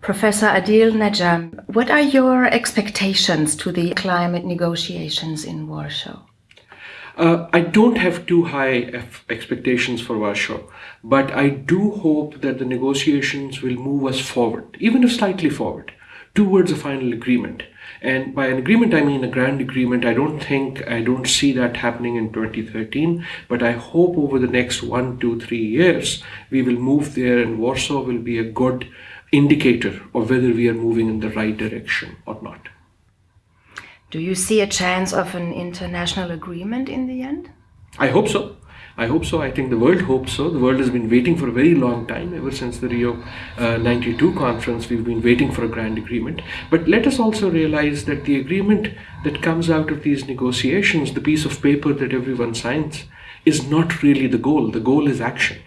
Professor Adil Najam, what are your expectations to the climate negotiations in Warsaw? Uh, I don't have too high expectations for Warsaw, but I do hope that the negotiations will move us forward, even if slightly forward, towards a final agreement. And by an agreement, I mean a grand agreement. I don't think, I don't see that happening in 2013, but I hope over the next one, two, three years, we will move there and Warsaw will be a good indicator of whether we are moving in the right direction or not. Do you see a chance of an international agreement in the end? I hope so. I hope so. I think the world hopes so. The world has been waiting for a very long time. Ever since the Rio uh, 92 conference, we've been waiting for a grand agreement. But let us also realize that the agreement that comes out of these negotiations, the piece of paper that everyone signs, is not really the goal. The goal is action.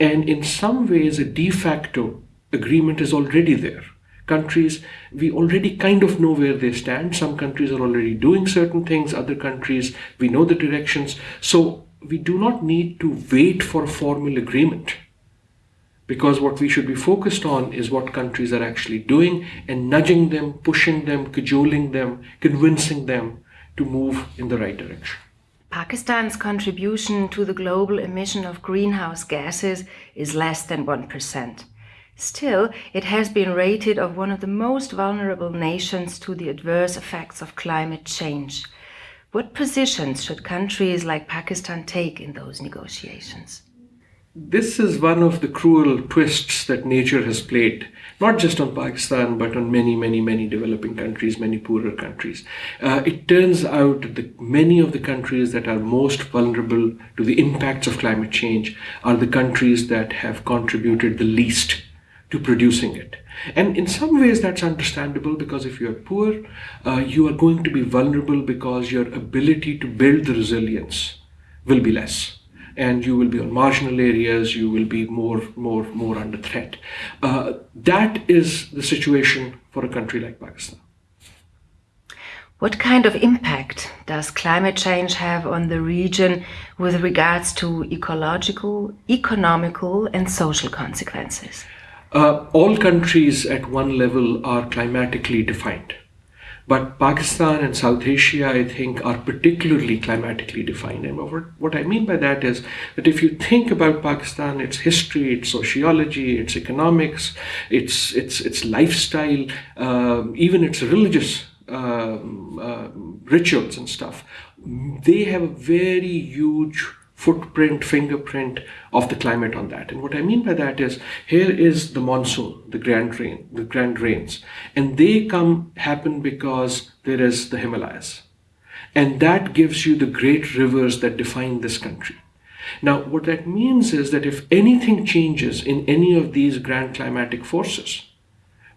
And in some ways, a de facto agreement is already there countries, we already kind of know where they stand. Some countries are already doing certain things, other countries, we know the directions. So we do not need to wait for a formal agreement because what we should be focused on is what countries are actually doing and nudging them, pushing them, cajoling them, convincing them to move in the right direction. Pakistan's contribution to the global emission of greenhouse gases is less than 1%. Still, it has been rated of one of the most vulnerable nations to the adverse effects of climate change. What positions should countries like Pakistan take in those negotiations? This is one of the cruel twists that nature has played, not just on Pakistan, but on many, many, many developing countries, many poorer countries. Uh, it turns out that many of the countries that are most vulnerable to the impacts of climate change are the countries that have contributed the least to producing it. And in some ways that's understandable because if you're poor, uh, you are going to be vulnerable because your ability to build the resilience will be less. And you will be on marginal areas, you will be more, more, more under threat. Uh, that is the situation for a country like Pakistan. What kind of impact does climate change have on the region with regards to ecological, economical and social consequences? Uh, all countries at one level are climatically defined. But Pakistan and South Asia, I think, are particularly climatically defined. And what I mean by that is that if you think about Pakistan, its history, its sociology, its economics, its, its, its lifestyle, um, even its religious um, uh, rituals and stuff, they have a very huge footprint, fingerprint of the climate on that. And what I mean by that is here is the monsoon, the grand rain, the grand rains, and they come happen because there is the Himalayas. And that gives you the great rivers that define this country. Now, what that means is that if anything changes in any of these grand climatic forces,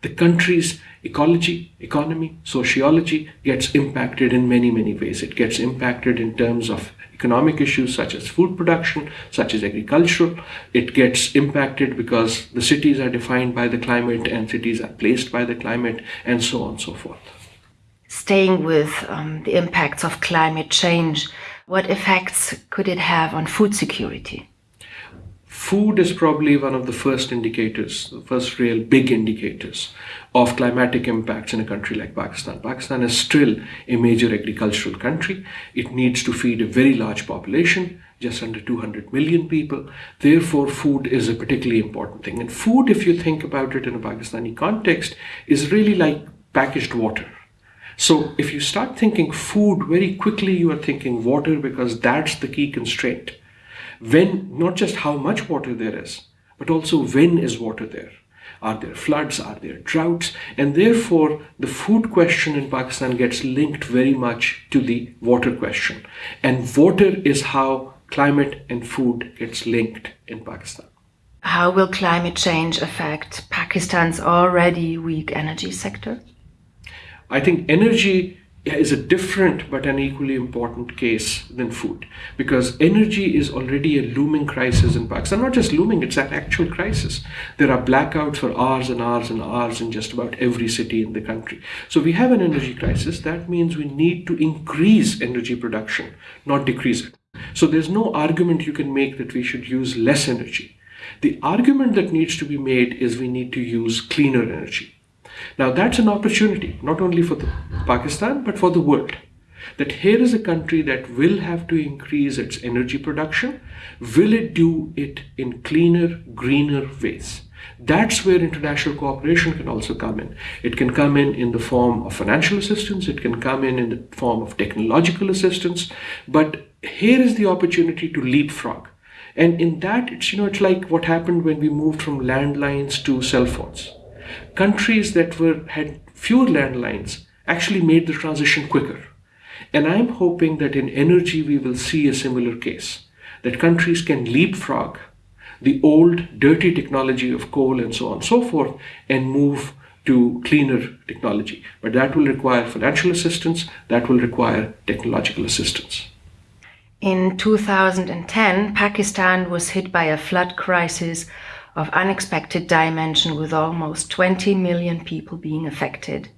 the country's ecology, economy, sociology gets impacted in many, many ways. It gets impacted in terms of economic issues such as food production, such as agricultural. It gets impacted because the cities are defined by the climate and cities are placed by the climate and so on and so forth. Staying with um, the impacts of climate change, what effects could it have on food security? Food is probably one of the first indicators, the first real big indicators of climatic impacts in a country like Pakistan. Pakistan is still a major agricultural country. It needs to feed a very large population, just under 200 million people. Therefore, food is a particularly important thing. And food, if you think about it in a Pakistani context, is really like packaged water. So if you start thinking food, very quickly you are thinking water because that's the key constraint. When, not just how much water there is, but also when is water there. Are there floods? Are there droughts? And therefore, the food question in Pakistan gets linked very much to the water question. And water is how climate and food gets linked in Pakistan. How will climate change affect Pakistan's already weak energy sector? I think energy is a different but an equally important case than food because energy is already a looming crisis in Pakistan. Not just looming, it's an actual crisis. There are blackouts for hours and hours and hours in just about every city in the country. So we have an energy crisis. That means we need to increase energy production, not decrease it. So there's no argument you can make that we should use less energy. The argument that needs to be made is we need to use cleaner energy. Now, that's an opportunity, not only for the Pakistan, but for the world. That here is a country that will have to increase its energy production. Will it do it in cleaner, greener ways? That's where international cooperation can also come in. It can come in in the form of financial assistance, it can come in in the form of technological assistance, but here is the opportunity to leapfrog. And in that, it's, you know, it's like what happened when we moved from landlines to cell phones. Countries that were had fewer landlines actually made the transition quicker. And I'm hoping that in energy we will see a similar case, that countries can leapfrog the old dirty technology of coal and so on and so forth and move to cleaner technology. But that will require financial assistance, that will require technological assistance. In 2010, Pakistan was hit by a flood crisis of unexpected dimension with almost 20 million people being affected.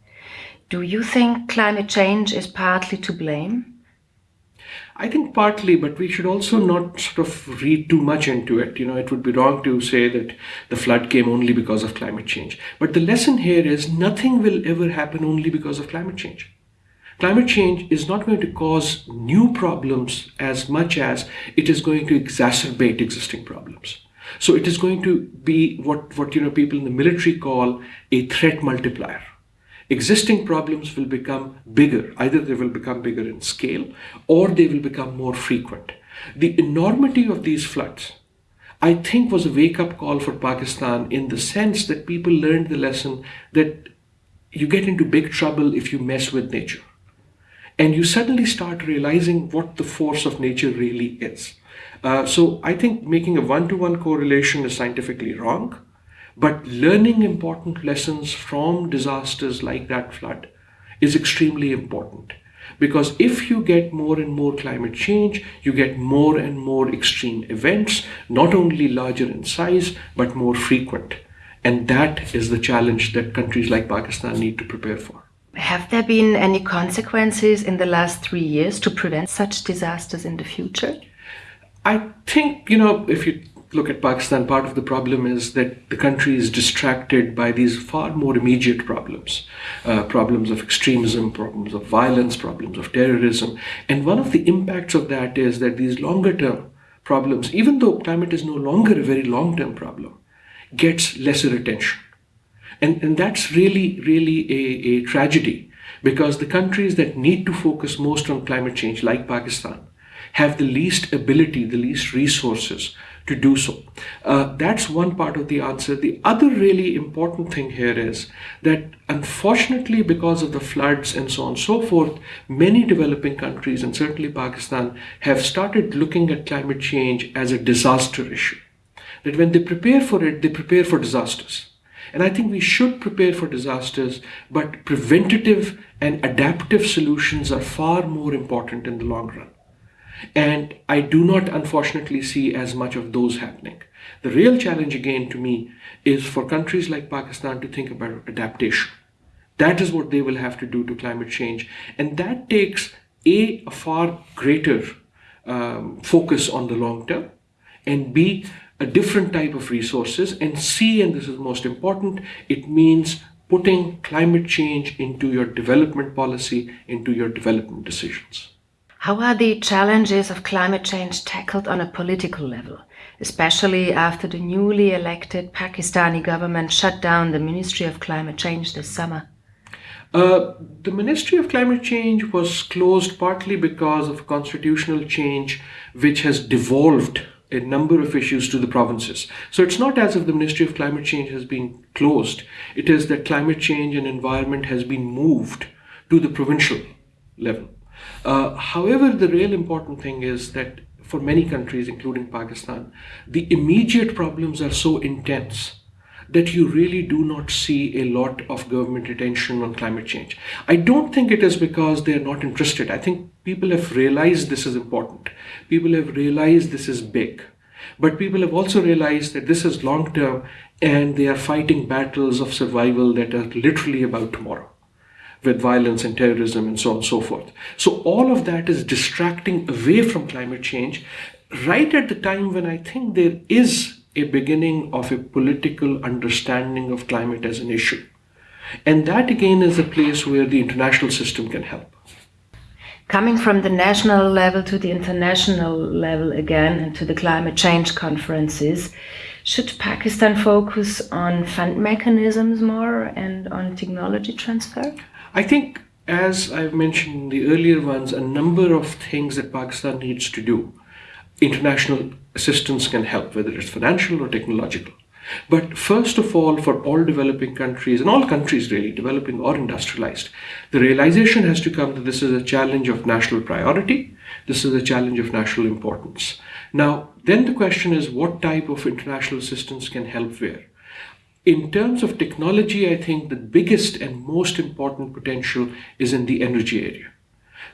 Do you think climate change is partly to blame? I think partly, but we should also not sort of read too much into it. You know, it would be wrong to say that the flood came only because of climate change. But the lesson here is nothing will ever happen only because of climate change. Climate change is not going to cause new problems as much as it is going to exacerbate existing problems. So it is going to be what, what you know people in the military call a threat multiplier. Existing problems will become bigger. Either they will become bigger in scale or they will become more frequent. The enormity of these floods, I think, was a wake up call for Pakistan in the sense that people learned the lesson that you get into big trouble if you mess with nature and you suddenly start realizing what the force of nature really is. Uh, so I think making a one-to-one correlation is scientifically wrong, but learning important lessons from disasters like that flood is extremely important. Because if you get more and more climate change, you get more and more extreme events, not only larger in size, but more frequent. And that is the challenge that countries like Pakistan need to prepare for. Have there been any consequences in the last three years to prevent such disasters in the future? I think, you know, if you look at Pakistan, part of the problem is that the country is distracted by these far more immediate problems uh, problems of extremism, problems of violence, problems of terrorism. And one of the impacts of that is that these longer term problems, even though climate is no longer a very long term problem, gets lesser attention. And, and that's really, really a, a tragedy because the countries that need to focus most on climate change, like Pakistan, have the least ability, the least resources to do so. Uh, that's one part of the answer. The other really important thing here is that unfortunately, because of the floods and so on and so forth, many developing countries and certainly Pakistan have started looking at climate change as a disaster issue. That when they prepare for it, they prepare for disasters. And I think we should prepare for disasters, but preventative and adaptive solutions are far more important in the long run. And I do not, unfortunately, see as much of those happening. The real challenge, again, to me, is for countries like Pakistan to think about adaptation. That is what they will have to do to climate change. And that takes A, a far greater um, focus on the long term, and B, a different type of resources. And C, and this is most important, it means putting climate change into your development policy, into your development decisions. How are the challenges of climate change tackled on a political level, especially after the newly elected Pakistani government shut down the Ministry of Climate Change this summer? Uh, the Ministry of Climate Change was closed partly because of constitutional change which has devolved a number of issues to the provinces. So it's not as if the Ministry of Climate Change has been closed. It is that climate change and environment has been moved to the provincial level. Uh, however, the real important thing is that for many countries, including Pakistan, the immediate problems are so intense that you really do not see a lot of government attention on climate change. I don't think it is because they're not interested. I think people have realized this is important. People have realized this is big. But people have also realized that this is long term and they are fighting battles of survival that are literally about tomorrow with violence and terrorism and so on and so forth. So all of that is distracting away from climate change right at the time when I think there is a beginning of a political understanding of climate as an issue. And that again is a place where the international system can help. Coming from the national level to the international level again and to the climate change conferences, should Pakistan focus on fund mechanisms more and on technology transfer? I think, as I've mentioned in the earlier ones, a number of things that Pakistan needs to do. International assistance can help, whether it's financial or technological. But first of all, for all developing countries, and all countries really, developing or industrialized, the realization has to come that this is a challenge of national priority, this is a challenge of national importance. Now, then the question is what type of international assistance can help where? In terms of technology, I think the biggest and most important potential is in the energy area.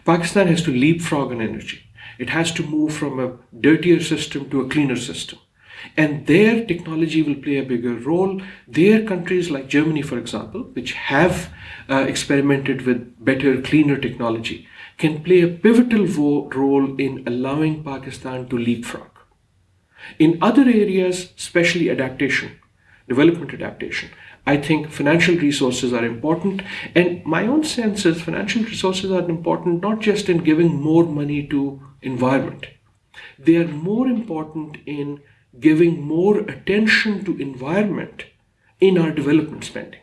Pakistan has to leapfrog on energy. It has to move from a dirtier system to a cleaner system. And their technology will play a bigger role. Their countries like Germany, for example, which have uh, experimented with better, cleaner technology, can play a pivotal role in allowing Pakistan to leapfrog. In other areas, especially adaptation, development adaptation, I think financial resources are important. And my own sense is financial resources are important not just in giving more money to environment. They are more important in giving more attention to environment in our development spending.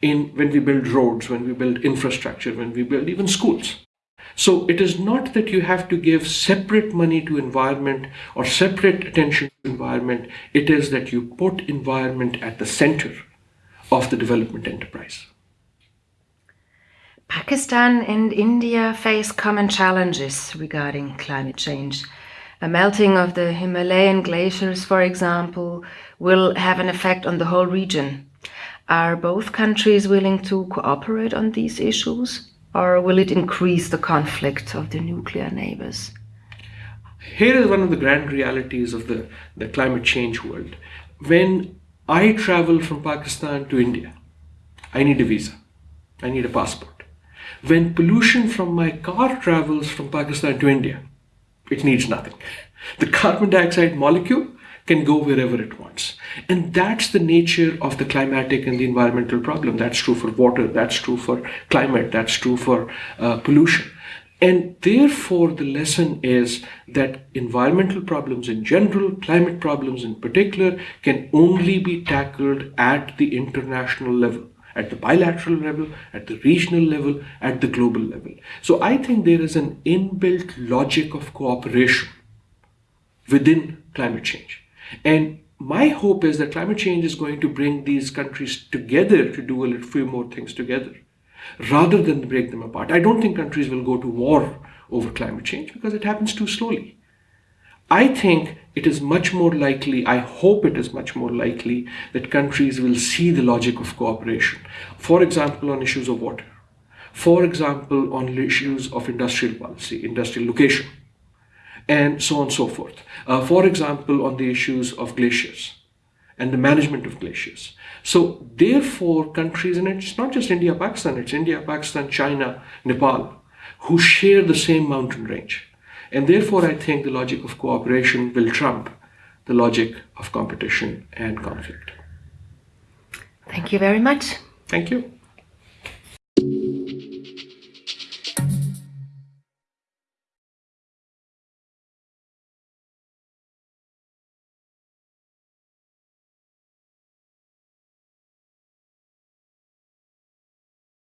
In when we build roads, when we build infrastructure, when we build even schools. So it is not that you have to give separate money to environment or separate attention to environment. It is that you put environment at the center of the development enterprise. Pakistan and India face common challenges regarding climate change. A melting of the Himalayan glaciers, for example, will have an effect on the whole region. Are both countries willing to cooperate on these issues? Or will it increase the conflict of the nuclear neighbors? Here is one of the grand realities of the, the climate change world. When I travel from Pakistan to India, I need a visa, I need a passport. When pollution from my car travels from Pakistan to India, it needs nothing. The carbon dioxide molecule can go wherever it wants. And that's the nature of the climatic and the environmental problem. That's true for water, that's true for climate, that's true for uh, pollution. And therefore, the lesson is that environmental problems in general, climate problems in particular, can only be tackled at the international level, at the bilateral level, at the regional level, at the global level. So I think there is an inbuilt logic of cooperation within climate change. And my hope is that climate change is going to bring these countries together to do a few more things together rather than break them apart. I don't think countries will go to war over climate change because it happens too slowly. I think it is much more likely, I hope it is much more likely, that countries will see the logic of cooperation. For example, on issues of water. For example, on issues of industrial policy, industrial location and so on and so forth. Uh, for example, on the issues of glaciers and the management of glaciers. So therefore, countries, and it's not just India, Pakistan, it's India, Pakistan, China, Nepal, who share the same mountain range. And therefore, I think the logic of cooperation will trump the logic of competition and conflict. Thank you very much. Thank you.